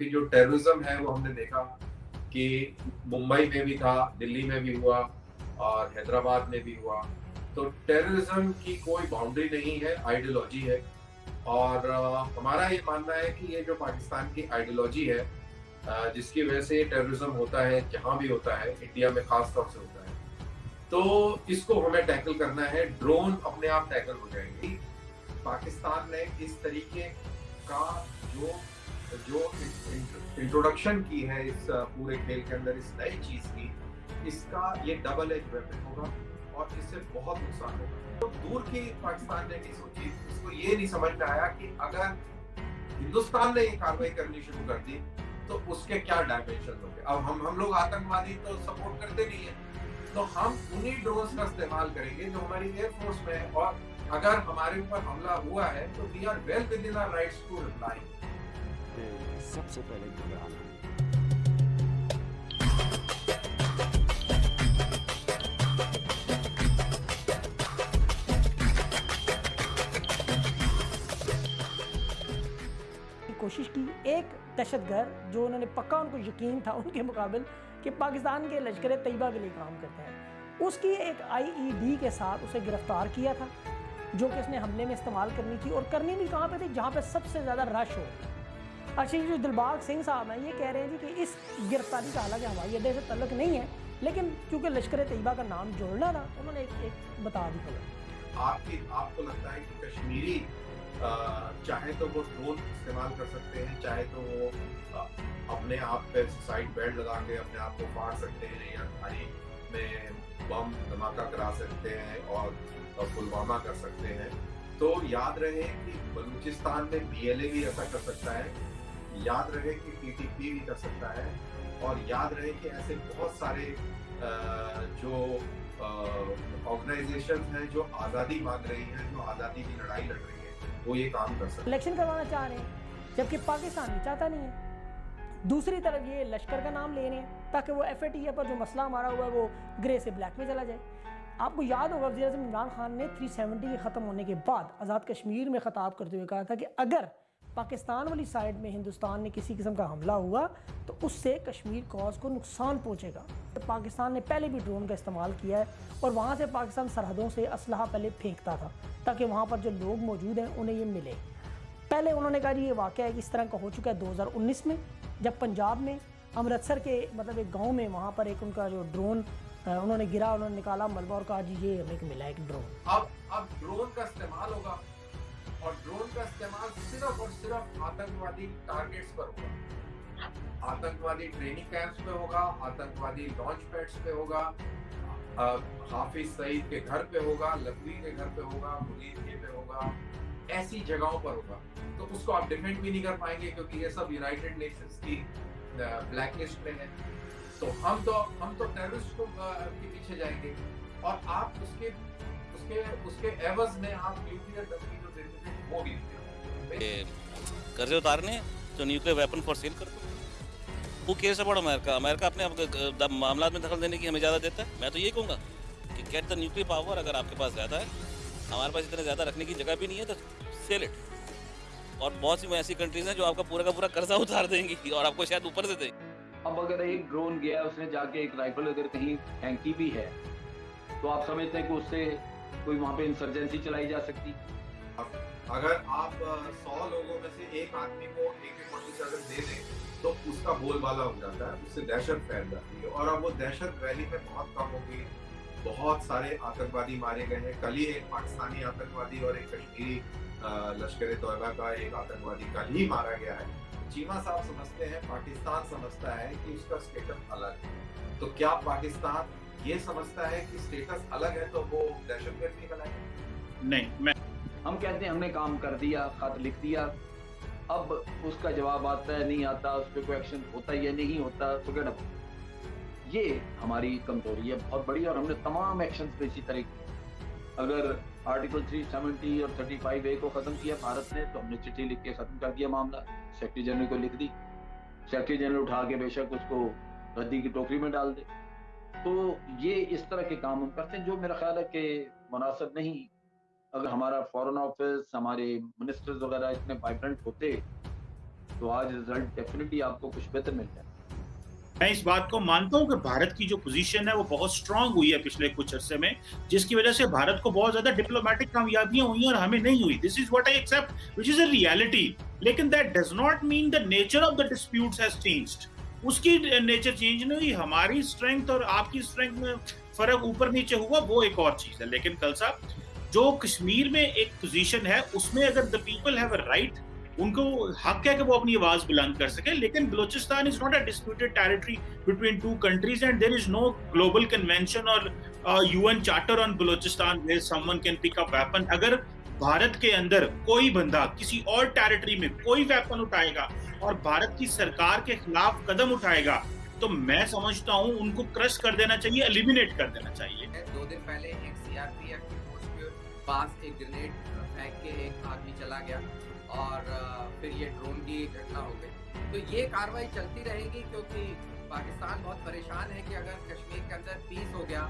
कि जो टेररिज्म है, वो हमने देखा कि मुंबई में भी था, दिल्ली में भी हुआ और हैदराबाद में भी हुआ। तो टेररिज्म की कोई बाउंड्री नहीं है आइडियोलॉजी है। और हमारा ये मानना है कि ये जो पाकिस्तान की आइडियोलॉजी है जिसकी वजह से टेररिज्म होता है, जहाँ भी होता है इंडिया में खास तौर से होता है। तो इसको हमें टैकल करना है ड्रोन अपने आप टैकल हो जाएँगे। पाकिस्तान ने इस तरीके का जो जो इंट्रोडक्शन की है इस पूरे खेल के अंदर, इस नई चीज़ की, इसका ये डबल एज वेपन होगा और इससे बहुत नुकसान होगा। तो दूर की पाकिस्तान ने नहीं सोची, इसको ये नहीं समझ में आया कि अगर हिंदुस्तान ने ये कार्रवाई करनी शुरू कर दी तो उसके क्या डायमेंशन होंगे? अब हम हम लोग आतंकवादी तो सपोर्ट करते नहीं है। तो हम उन्हीं ड्रोन का इस्तेमाल करेंगे जो हमारी एयरफोर्स में है और अगर हमारे ऊपर हमला हुआ है तो we are well within our rights to reply सबसे पहले घबराना है। कोशिश की एक दहशतगर्द जो उन्होंने पक्का उनको यकीन था उनके मुकाबले कि पाकिस्तान के लश्कर तैयबा के लिए काम करते हैं। उसकी एक आईईडी के साथ उसे गिरफ़्तार किया था, जो कि उसने हमले में इस्तेमाल करनी थी और करनी भी कहाँ पे थी? जहाँ पे सबसे ज़्यादा रश हो। अच्छा ये जो दिलबाग सिंह साहब हैं ये कह रहे हैं जी कि इस गिरफ्तारी का हालाँकि हवाई अड्डे से तल्लक नहीं है लेकिन क्योंकि लश्कर तैयबा का नाम जोड़ना था उन्होंने एक, एक बता दी खबर आपकी आपको लगता है कि कश्मीरी चाहे तो वो ड्रोन इस्तेमाल कर सकते हैं चाहे तो वो अपने आप पे साइड बेल्ट लगा के अपने आप को फाड़ सकते हैं या खाली में बम धमाका करा सकते हैं और पुलवामा कर सकते हैं। तो याद रहे कि बलूचिस्तान में बीएलए भी ऐसा कर सकता है याद रहे कि टीटीपी भी कर सकता है और याद रहे कि ऐसे बहुत सारे जो ऑर्गेनाइजेशन हैं जो आज़ादी मांग रही हैं, जो आज़ादी की लड़ाई लड़ रही है, वो ये काम कर सकते इलेक्शन करवाना चाह रहे हैं, जबकि पाकिस्तान भी चाहता नहीं है। दूसरी तरफ़ ये लश्कर का नाम ले रहे हैं, ताकि वो एफएटीए पर जो मसला हमारा हुआ है वो ग्रे से ब्लैक में चला जाए। आपको याद होगा वजी इमरान खान ने 370 के ख़त्म होने के बाद आज़ाद कश्मीर में ख़ताब करते हुए कहा था कि अगर पाकिस्तान वाली साइड में हिंदुस्तान ने किसी किस्म का हमला हुआ तो उससे कश्मीर कॉज को नुकसान पहुंचेगा। पाकिस्तान ने पहले भी ड्रोन का इस्तेमाल किया है और वहाँ से पाकिस्तान सरहदों से असलहा पहले फेंकता था, ताकि वहाँ पर जो लोग मौजूद हैं, उन्हें ये मिले। पहले उन्होंने कहा ये वाक़ है कि इस तरह का हो चुका है दो हज़ार उन्नीस में, जब पंजाब में अमृतसर के मतलब एक गाँव में वहाँ पर एक उनका जो ड्रोन उन्होंने गिरा, उन्होंने निकाला, मलबा और कहा जी, ये हमें मिला एक ड्रोन अब अब ड्रोन का इस्तेमाल होगा। और ड्रोन का इस्तेमाल सिर्फ़ और सिर्फ़ आतंकवादी टारगेट्स पर होगा। आतंकवादी ट्रेनिंग कैंप्स पे होगा, आतंकवादी लॉन्च पैड्स पे होगा हाफिज सईद के घर पे होगा, लकवी के घर पे होगा, मुनीर के पे होगा, ऐसी जगहों पर होगा। तो उसको आप डिफेंड भी नहीं कर पाएँगे क्योंकि ये सब यूनाइटेड नेशंस की ब्लैक लिस्ट में है। तो हम तो हम तो टेररिस्ट को के पीछे जाएँगे। और आप उसके उसके उसके एवज में आप न्यूक्लियर धमकी वो भी कर्जे उतारने? जो न्यूक्लियर वेपन फॉर सेल कर दो। वो केस बड़ा अमेरिका अमेरिका अपने मामला में दखल देने की हमें ज़्यादा देता है। मैं तो यही कहूँगा कि गेट द न्यूक्लियर पावर अगर आपके पास ज़्यादा है, हमारे पास इतना ज़्यादा रखने की जगह भी नहीं है तो सेल इट और बहुत सी ऐसी कंट्रीज़ हैं जो आपका पूरा का पूरा कर्जा उतार देंगी और आपको शायद ऊपर से देंगे। अब अगर एक ड्रोन गया, उसने जाके एक राइफल अगर कहीं फेंकी भी है तो आप समझते हैं कि उससे कोई वहाँ पे इंसर्जेंसी चलाई जा सकती। अगर आप सौ लोगों में से एक आदमी को एक एक अगर दे दें तो उसका बोलबाला हो जाता है, उससे दहशत फैल जाती है। और अब वो दहशत वैली में बहुत कम हो गई। बहुत सारे आतंकवादी मारे गए हैं। कल ही एक पाकिस्तानी आतंकवादी और एक कश्मीरी लश्कर तोयबा का एक आतंकवादी कल ही मारा गया है। चीमा साहब समझते हैं, पाकिस्तान समझता है कि उसका स्टेटस अलग है। तो क्या पाकिस्तान ये समझता है कि स्टेटस अलग है तो वो दहशतगर्द नहीं बनाएगा नहीं, मैं हम कहते हैं, हमने काम कर दिया, खत लिख दिया। अब उसका जवाब आता है, नहीं आता, उस पर कोई एक्शन होता है या नहीं होता तो क्या ये हमारी कमज़ोरी है, बहुत बड़ी, और हमने तमाम एक्शन पे इसी तरह अगर आर्टिकल 370 और 35 ए को खत्म किया भारत ने तो हमने चिट्ठी लिख के खत्म कर दिया मामला। सेक्रेटरी जनरल को लिख दी। सेक्रेटरी जनरल उठा के बेशक उसको रद्दी की टोकरी में डाल दे। तो ये इस तरह के काम हम करते हैं, जो मेरा ख्याल है कि मुनासिब नहीं अगर हमारा फॉरेन ऑफ़िस हमारे मिनिस्टर्स वगैरह इतने वाइब्रेंट होते तो आज रिज़ल्ट डेफिनेटली आपको कुछ बेहतर मिल जाए मैं इस बात को मानता हूँ कि भारत की जो पोजीशन है, वो बहुत स्ट्रांग हुई है पिछले कुछ अरसे में, जिसकी वजह से भारत को बहुत ज़्यादा डिप्लोमेटिक कामयाबियाँ हुई और हमें नहीं हुई। This is what I accept which is a reality लेकिन that does not mean the nature of the disputes has changed उसकी नेचर चेंज नहीं हुई, हमारी स्ट्रेंथ और आपकी स्ट्रेंथ में फ़र्क ऊपर नीचे हुआ, वो एक और चीज़ है। लेकिन कल साहब जो कश्मीर में एक पोजीशन है, उसमें अगर the people have a right उनको हक है कि वो अपनी आवाज़ बुलंद कर सके, लेकिन Balochistan is not a disputed territory between two countries and there is no global convention और UN charter on Balochistan where someone can pick up weapon अगर भारत के अंदर कोई बंदा किसी और टेरिटरी में कोई वेपन उठाएगा और भारत की सरकार के खिलाफ कदम उठाएगा तो मैं समझता हूँ उनको क्रश कर देना चाहिए एलिमिनेट कर देना चाहिए। दो दिन पहले एक सीआरपीएफ पास एक ग्रेनेड फेंक के एक आदमी चला गया और फिर ये ड्रोन की घटना हो गई। तो ये कार्रवाई चलती रहेगी क्योंकि पाकिस्तान बहुत परेशान है कि अगर कश्मीर के अंदर पीस हो गया,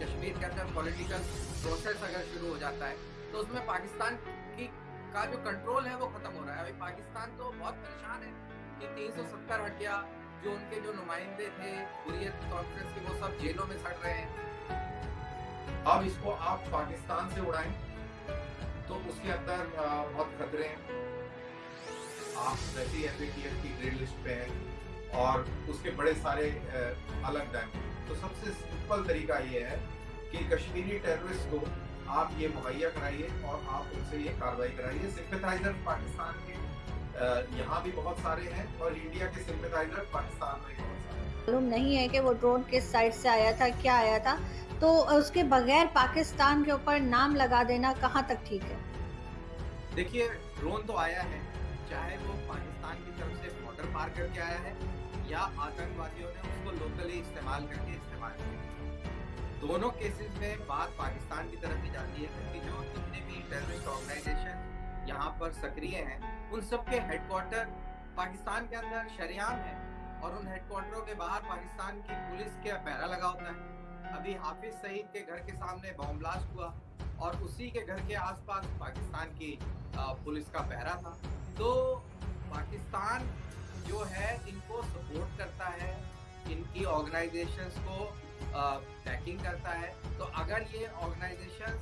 कश्मीर के अंदर पॉलिटिकल प्रोसेस अगर शुरू हो जाता है तो उसमें पाकिस्तान की, का जो कंट्रोल है वो खत्म हो रहा है। अभी पाकिस्तान तो बहुत परेशान है कि 370 हट गया जो उनके जो नुमाइंदे थे, हुरियत कॉन्फ्रेंस के, वो सब जेलों में सड़ रहे हैं। अब इसको आप पाकिस्तान से उड़ाएँ तो उसके अंदर बहुत खतरे हैं। आप वैसे ही एफ़ की ग्रेड लिस्ट पे हैं और उसके बड़े सारे अलग डैम तो सबसे सिंपल तरीका ये है कि कश्मीरी टेररिस्ट को आप ये मुहैया कराइए और आप उनसे ये कार्रवाई कराइए। सिंपथाइजर पाकिस्तान के यहाँ भी बहुत सारे हैं और इंडिया के सिंपथाइजर पाकिस्तान में बहुत सारे मालूम नहीं है कि वो ड्रोन किस साइड से आया था, क्या आया था। तो उसके बगैर पाकिस्तान के ऊपर नाम लगा देना कहाँ तक ठीक है? देखिए ड्रोन तो आया है, चाहे वो पाकिस्तान की तरफ़ से बॉर्डर पार करके आया है, या आतंकवादियों ने उसको लोकली इस्तेमाल करके इस्तेमाल किया। दोनों केसेस में बात पाकिस्तान की तरफ़ ही जाती है, क्योंकि जो जितने भी टेररिस्ट ऑर्गेनाइजेशन यहाँ पर सक्रिय हैं, उन सब के हेडक्वार्टर पाकिस्तान के अंदर शरियाम है। और उन हेडक्वार्टरों के बाहर पाकिस्तान की पुलिस के पहरा लगा होता है। अभी हाफिज सईद के घर के सामने बॉम्ब ब्लास्ट हुआ और उसी के घर के आसपास पाकिस्तान की पुलिस का पहरा था। तो पाकिस्तान जो है, इनको सपोर्ट करता है, इनकी ऑर्गेनाइजेशंस को पैकिंग करता है। तो अगर ये ऑर्गेनाइजेशन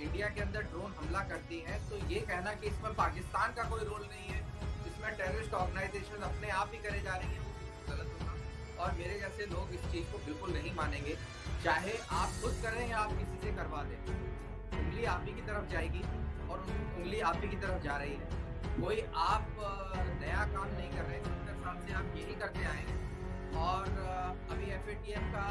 इंडिया के अंदर ड्रोन हमला करती हैं तो ये कहना कि इसमें पाकिस्तान का कोई रोल नहीं है। इसमें टेररिस्ट ऑर्गेनाइजेशन अपने आप ही करे जा रही है। गलत होगा। और मेरे जैसे लोग इस चीज़ को बिल्कुल नहीं मानेंगे। चाहे आप खुद करें या आप किसी से करवा दें, उंगली आप ही की तरफ़ जाएगी और उंगली आप ही की तरफ़ जा रही है। कोई आप नया काम नहीं कर रहे सत्तर साल से आप यही करते आए और अभी एफ़ का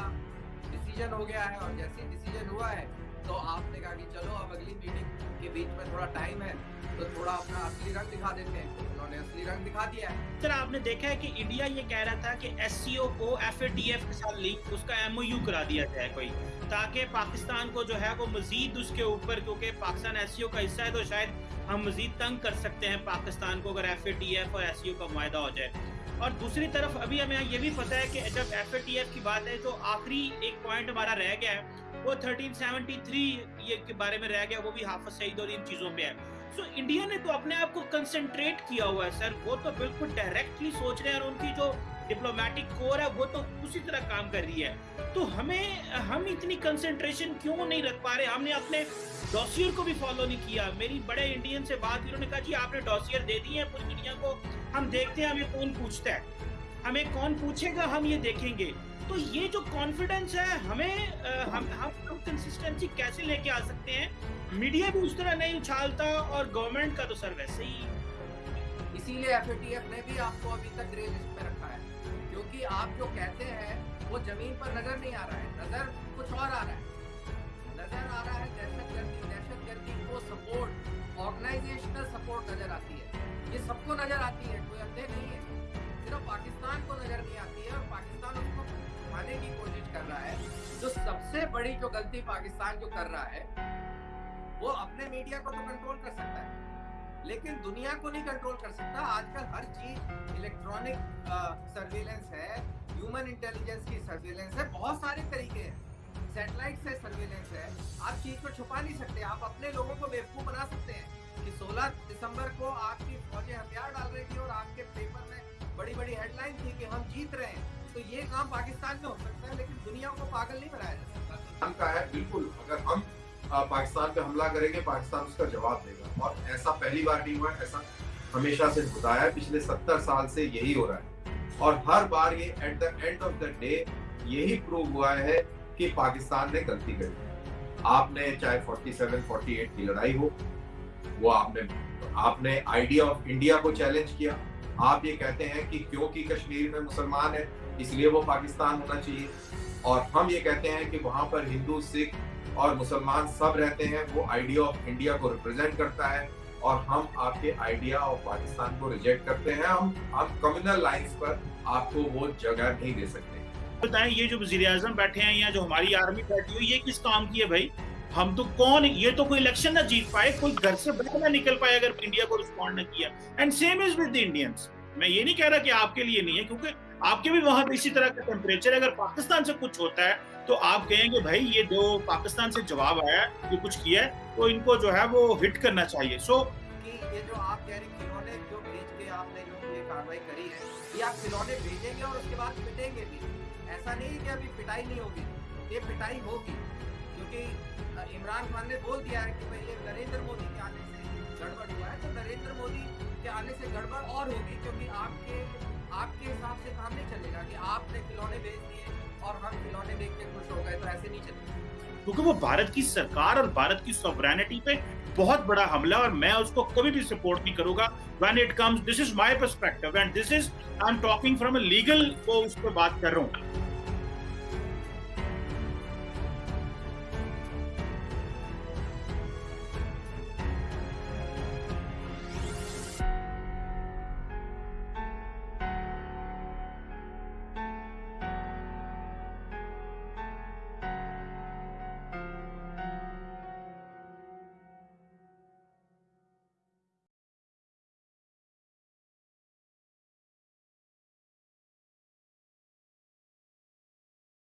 डिसीज़न हो गया है और जैसे ही डिसीज़न हुआ है तो आपने कहा कि चलो, अब अगली मीटिंग के बीच में थोड़ा टाइम है तो थोड़ा अपना असली रंग दिखा देते हैं। उन्होंने असली रंग दिखा दिया है। सर, आपने देखा है कि इंडिया ये कह रहा था कि एस को एफ़ के साथ लिंक उसका एमओयू करा दिया जाए कोई, ताकि पाकिस्तान को जो है, वो मजीद उसके ऊपर, क्योंकि पाकिस्तान एससीओ का हिस्सा है तो शायद हम मजीद तंग कर सकते हैं पाकिस्तान को, अगर एफ़ और एससीओ का माहा हो जाए। और दूसरी तरफ़ अभी हमें ये भी पता है कि जब एफएटीएफ की बात है तो आखिरी एक पॉइंट हमारा रह गया है। वो 1373 ये के बारे में रह गया वो भी हाफज सईद और इन चीज़ों पे है। सो so, इंडिया ने तो अपने आप को कंसनट्रेट किया हुआ है सर। वो तो बिल्कुल डायरेक्टली सोच रहे हैं और उनकी जो डिप्लोमेटिक कोर है, वो तो उसी तरह काम कर रही है। तो हमें, हम इतनी कंसेंट्रेशन क्यों नहीं रख पा रहे? हमने अपने डॉसियर को भी फॉलो नहीं किया। मेरी बड़े इंडियन से बात उन्होंने कहा, जी, आपने डॉसियर दे दिए हैं, पूरी दुनिया को हम देखते हैं, हमें कौन पूछता है? हमें कौन पूछेगा, हम ये देखेंगे। तो ये जो कॉन्फिडेंस है, हमें हम हम कंसिस्टेंसी कैसे लेके आ सकते हैं? मीडिया भी उस तरह नहीं उछालता और गवर्नमेंट का तो सर वैसे ही इसीलिए एफ़ ने भी आपको अभी तक ग्रे लिस्ट में रखा है। क्योंकि आप जो कहते हैं, वो ज़मीन पर नज़र नहीं आ रहा है। नज़र कुछ और आ रहा है। नज़र आ रहा है दहशत गर्दी। दहशत गर्दी को सपोर्ट ऑर्गेनाइजेशनल सपोर्ट नज़र आती है। ये सबको नज़र आती है, कोई अंधे नहीं है। सिर्फ़ पाकिस्तान को नज़र नहीं आती है और पाकिस्तान उसको छुपाने की कोशिश कर रहा है। जो सबसे बड़ी जो गलती पाकिस्तान जो कर रहा है, वो अपने मीडिया को तो कंट्रोल कर सकता है। लेकिन दुनिया को नहीं कंट्रोल कर सकता। आजकल हर चीज़ इलेक्ट्रॉनिक सर्वेलेंस है ह्यूमन इंटेलिजेंस की सर्वेलेंस है, बहुत सारे तरीके हैं। सैटेलाइट से सर्वेलेंस है। आप चीज़ को छुपा नहीं सकते, आप अपने लोगों को बेवकूफ़ बना सकते हैं कि 16 दिसंबर को आपकी फौजें हथियार डाल रही थी और आपके पेपर में बड़ी बड़ी हेडलाइन थी कि हम जीत रहे हैं। तो ये काम पाकिस्तान में हो सकता है, लेकिन दुनिया को पागल नहीं बनाया जा सकता। है, बिल्कुल, अगर हम पाकिस्तान पे हमला करेंगे, पाकिस्तान उसका जवाब देगा। और ऐसा पहली बार नहीं हुआ ऐसा हमेशा से होता है। पिछले सत्तर साल से यही हो रहा है। और हर बार ये at the end of the day यही प्रूव हुआ है कि पाकिस्तान ने गलती करी आपने चाहे 47 48 की लड़ाई हो, वो आपने आपने आइडिया ऑफ़ इंडिया को चैलेंज किया। आप ये कहते हैं कि क्योंकि कश्मीर में मुसलमान है, इसलिए वो पाकिस्तान होना चाहिए। और हम ये कहते हैं कि वहाँ पर हिंदू, सिख और मुसलमान सब रहते हैं, वो आइडिया ऑफ़ इंडिया को रिप्रेजेंट करता है और हम आपके आइडिया ऑफ़ पाकिस्तान को रिजेक्ट करते हैं। हम हम कम्युनल लाइंस पर आपको वो जगह नहीं दे सकते। बताएँ ये जो वज़ीर आज़म बैठे हैं या जो हमारी आर्मी बैठी हुई ये किस काम की है भाई? हम तो कौन, ये तो कोई इलेक्शन ना जीत पाए, कोई घर से बाहर ना निकल पाए अगर इंडिया को रिस्पॉन्ड न किया। And same is with Indians मैं ये नहीं कह रहा कि आपके लिए नहीं है, क्योंकि आपके भी वहाँ पे इसी तरह का टेम्परेचर अगर पाकिस्तान से कुछ होता है तो आप कहेंगे, भाई, ये जो पाकिस्तान से जवाब आया ये कुछ किया है तो इनको जो है वो हिट करना चाहिए। सो कि ये जो आप कह रहे खिलौने जो भेज के आपने जो ये कार्रवाई करी है, ये आप खिलौने भेजेंगे और उसके बाद पिटेंगे भी। ऐसा नहीं कि अभी पिटाई नहीं होगी, ये पिटाई होगी। क्योंकि इमरान खान ने बोल दिया है कि ये नरेंद्र मोदी के आने से गड़बड़ हुआ है। तो नरेंद्र मोदी के आने से गड़बड़ और होगी, क्योंकि आपके आपके हिसाब से काम नहीं चलेगा कि आपने खिलौने भेज दिए। ऐसे नहीं चलेगा क्योंकि वो भारत की सरकार और भारत की सोवरेनिटी पे बहुत बड़ा हमला और मैं उसको कभी भी सपोर्ट नहीं करूँगा। When it comes this is my perspective and this is I am talking from a legal वो उस पर बात कर रहा हूँ।